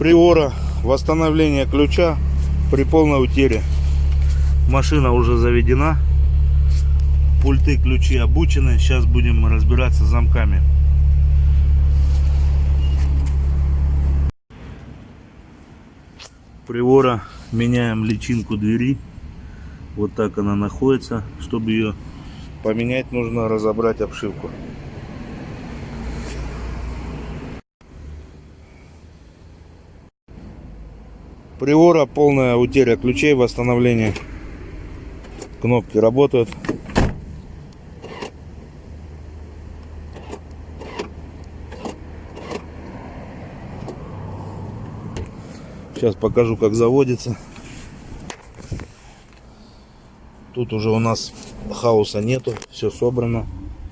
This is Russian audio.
Приора, восстановление ключа при полной утере. Машина уже заведена. Пульты, ключи обучены. Сейчас будем разбираться с замками. Приора меняем личинку двери. Вот так она находится. Чтобы ее поменять, нужно разобрать обшивку. Приора полная утеря ключей, восстановление. Кнопки работают. Сейчас покажу, как заводится. Тут уже у нас хаоса нету, все собрано.